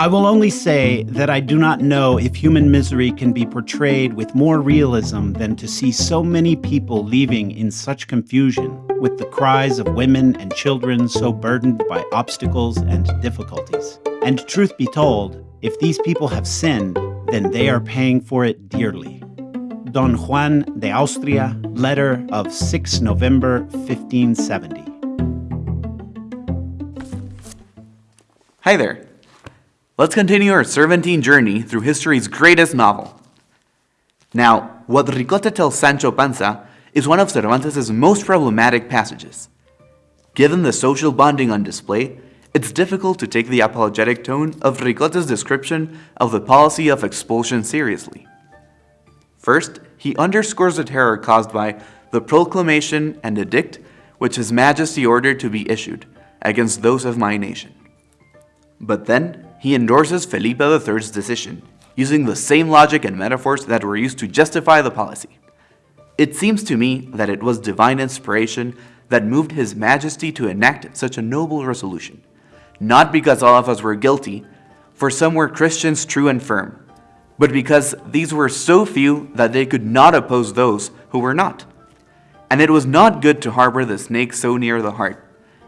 I will only say that I do not know if human misery can be portrayed with more realism than to see so many people leaving in such confusion, with the cries of women and children so burdened by obstacles and difficulties. And truth be told, if these people have sinned, then they are paying for it dearly. Don Juan de Austria, letter of 6 November 1570. Hi there. Let's continue our Cervantine journey through history's greatest novel. Now, what Ricote tells Sancho Panza is one of Cervantes' most problematic passages. Given the social bonding on display, it's difficult to take the apologetic tone of Ricote's description of the policy of expulsion seriously. First, he underscores the terror caused by the proclamation and edict which His Majesty ordered to be issued against those of my nation. But then, he endorses Felipe III's decision, using the same logic and metaphors that were used to justify the policy. It seems to me that it was divine inspiration that moved His Majesty to enact such a noble resolution, not because all of us were guilty, for some were Christians true and firm, but because these were so few that they could not oppose those who were not. And it was not good to harbor the snake so near the heart,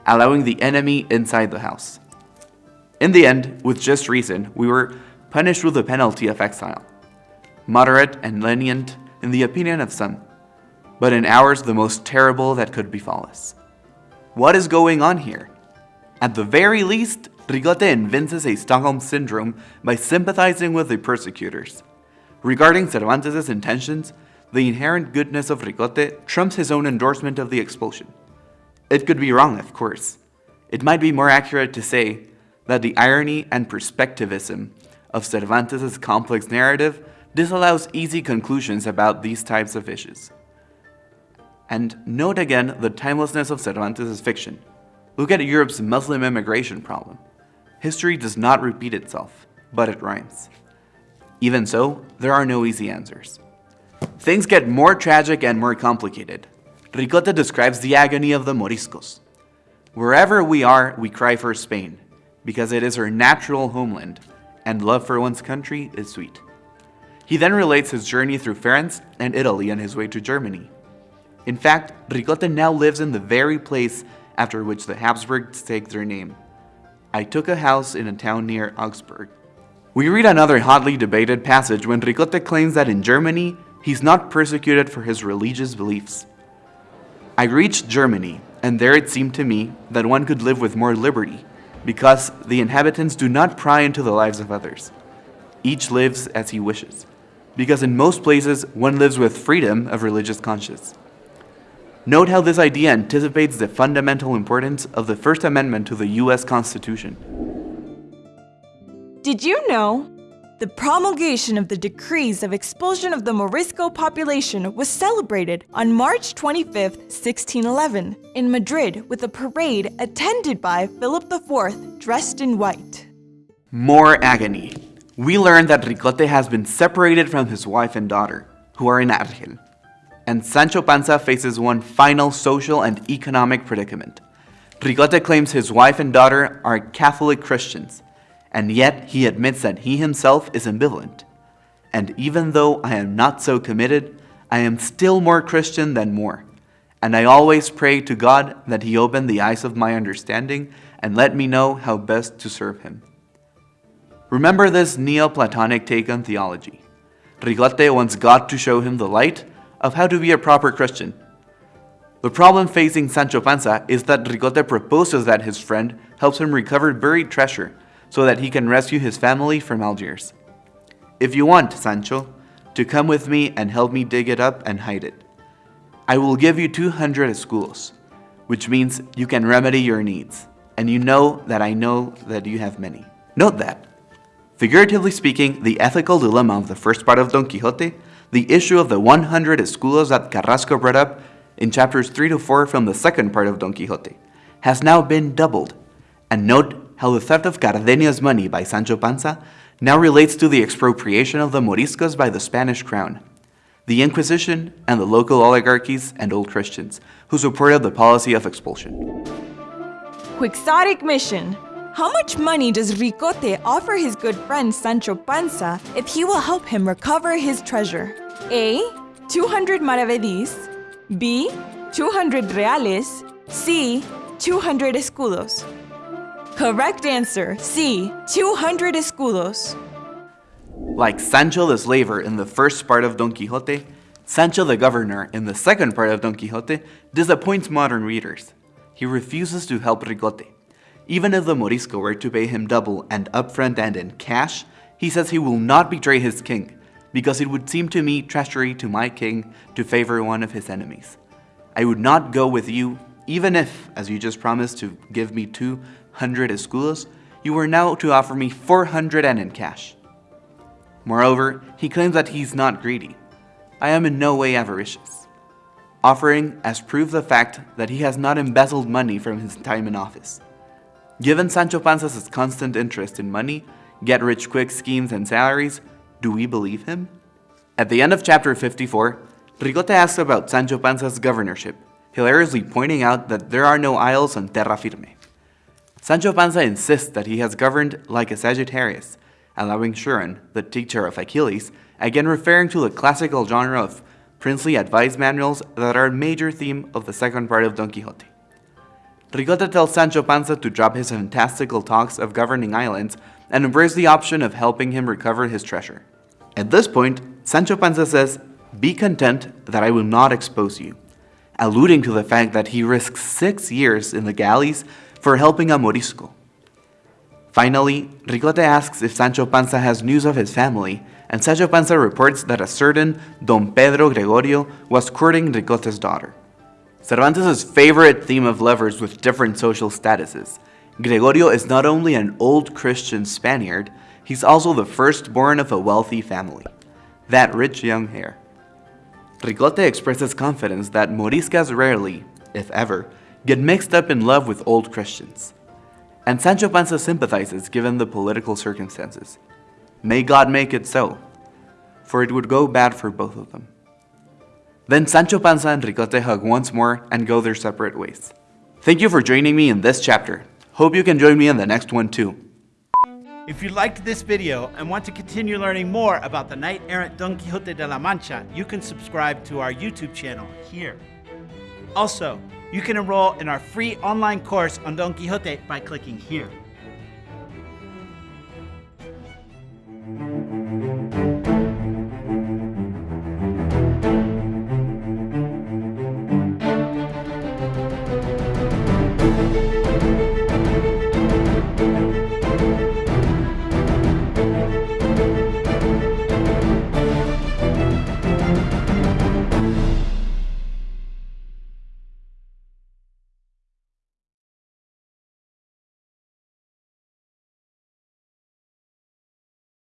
allowing the enemy inside the house. In the end, with just reason, we were punished with the penalty of exile. Moderate and lenient in the opinion of some, but in ours the most terrible that could befall us. What is going on here? At the very least, Ricote evinces a Stockholm syndrome by sympathizing with the persecutors. Regarding Cervantes' intentions, the inherent goodness of Ricote trumps his own endorsement of the expulsion. It could be wrong, of course. It might be more accurate to say that the irony and perspectivism of Cervantes' complex narrative disallows easy conclusions about these types of issues. And note again the timelessness of Cervantes' fiction. Look at Europe's Muslim immigration problem. History does not repeat itself, but it rhymes. Even so, there are no easy answers. Things get more tragic and more complicated. Ricote describes the agony of the Moriscos. Wherever we are, we cry for Spain, because it is her natural homeland, and love for one's country is sweet. He then relates his journey through France and Italy on his way to Germany. In fact, Ricote now lives in the very place after which the Habsburgs take their name. I took a house in a town near Augsburg. We read another hotly debated passage when Ricote claims that in Germany, he's not persecuted for his religious beliefs. I reached Germany, and there it seemed to me that one could live with more liberty, because the inhabitants do not pry into the lives of others. Each lives as he wishes, because in most places one lives with freedom of religious conscience. Note how this idea anticipates the fundamental importance of the First Amendment to the U.S. Constitution. Did you know the promulgation of the decrees of expulsion of the Morisco population was celebrated on March 25, 1611, in Madrid with a parade attended by Philip IV dressed in white. More agony. We learn that Ricote has been separated from his wife and daughter, who are in Argel. And Sancho Panza faces one final social and economic predicament. Ricote claims his wife and daughter are Catholic Christians, and yet he admits that he himself is ambivalent. And even though I am not so committed, I am still more Christian than more. And I always pray to God that he open the eyes of my understanding and let me know how best to serve him. Remember this Neoplatonic take on theology. Ricote wants God to show him the light of how to be a proper Christian. The problem facing Sancho Panza is that Ricote proposes that his friend helps him recover buried treasure so that he can rescue his family from Algiers. If you want, Sancho, to come with me and help me dig it up and hide it, I will give you 200 escudos, which means you can remedy your needs, and you know that I know that you have many. Note that. Figuratively speaking, the ethical dilemma of the first part of Don Quixote, the issue of the 100 escudos that Carrasco brought up in chapters 3 to 4 from the second part of Don Quixote, has now been doubled. And note how the theft of Cardenio's money by Sancho Panza now relates to the expropriation of the Moriscos by the Spanish crown, the Inquisition, and the local oligarchies and old Christians who supported the policy of expulsion. Quixotic mission How much money does Ricote offer his good friend Sancho Panza if he will help him recover his treasure? A. 200 maravedís. B. 200 reales. C. 200 escudos. Correct answer C. 200 escudos. Like Sancho the slaver in the first part of Don Quixote, Sancho the governor in the second part of Don Quixote disappoints modern readers. He refuses to help Ricote. Even if the Morisco were to pay him double and upfront and in cash, he says he will not betray his king, because it would seem to me treachery to my king to favor one of his enemies. I would not go with you, even if, as you just promised to give me 200 escudos, you were now to offer me 400 and in cash. Moreover, he claims that he's not greedy. I am in no way avaricious, offering as proof the fact that he has not embezzled money from his time in office. Given Sancho Panza's constant interest in money, get-rich-quick schemes and salaries, do we believe him? At the end of chapter 54, Ricote asks about Sancho Panza's governorship, hilariously pointing out that there are no isles on terra firme. Sancho Panza insists that he has governed like a Sagittarius, allowing Chiron, the teacher of Achilles, again referring to the classical genre of princely advice manuals that are a major theme of the second part of Don Quixote. Ricote tells Sancho Panza to drop his fantastical talks of governing islands and embrace the option of helping him recover his treasure. At this point, Sancho Panza says, Be content that I will not expose you, alluding to the fact that he risks six years in the galleys for helping a Morisco. Finally, Ricote asks if Sancho Panza has news of his family, and Sancho Panza reports that a certain Don Pedro Gregorio was courting Ricote's daughter. Cervantes' favorite theme of lovers with different social statuses. Gregorio is not only an old Christian Spaniard, he's also the firstborn of a wealthy family. That rich young heir. Ricote expresses confidence that Moriscas rarely, if ever, get mixed up in love with old Christians. And Sancho Panza sympathizes given the political circumstances. May God make it so, for it would go bad for both of them. Then Sancho Panza and Ricote hug once more and go their separate ways. Thank you for joining me in this chapter. Hope you can join me in the next one too. If you liked this video and want to continue learning more about the knight-errant Don Quixote de la Mancha, you can subscribe to our YouTube channel here. Also, you can enroll in our free online course on Don Quixote by clicking here.